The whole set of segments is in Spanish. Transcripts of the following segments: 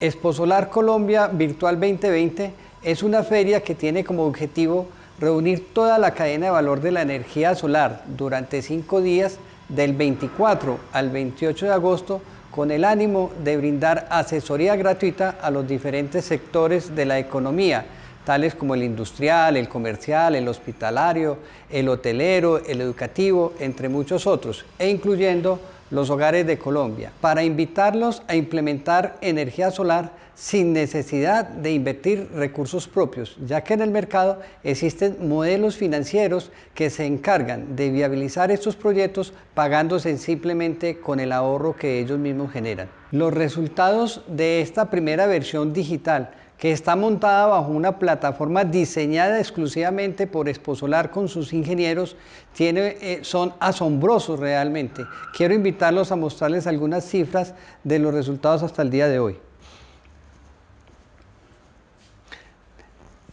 Exposolar Colombia Virtual 2020 es una feria que tiene como objetivo reunir toda la cadena de valor de la energía solar durante cinco días del 24 al 28 de agosto con el ánimo de brindar asesoría gratuita a los diferentes sectores de la economía, tales como el industrial, el comercial, el hospitalario, el hotelero, el educativo, entre muchos otros, e incluyendo los hogares de Colombia, para invitarlos a implementar energía solar sin necesidad de invertir recursos propios, ya que en el mercado existen modelos financieros que se encargan de viabilizar estos proyectos pagándose simplemente con el ahorro que ellos mismos generan. Los resultados de esta primera versión digital que está montada bajo una plataforma diseñada exclusivamente por Exposolar con sus ingenieros, eh, son asombrosos realmente. Quiero invitarlos a mostrarles algunas cifras de los resultados hasta el día de hoy.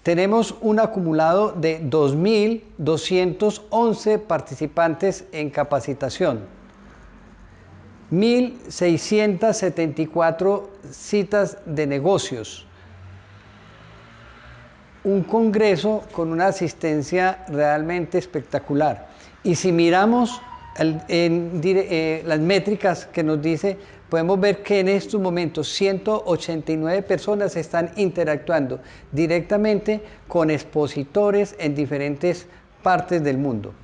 Tenemos un acumulado de 2.211 participantes en capacitación, 1.674 citas de negocios, un congreso con una asistencia realmente espectacular. Y si miramos eh, las métricas que nos dice, podemos ver que en estos momentos 189 personas están interactuando directamente con expositores en diferentes partes del mundo.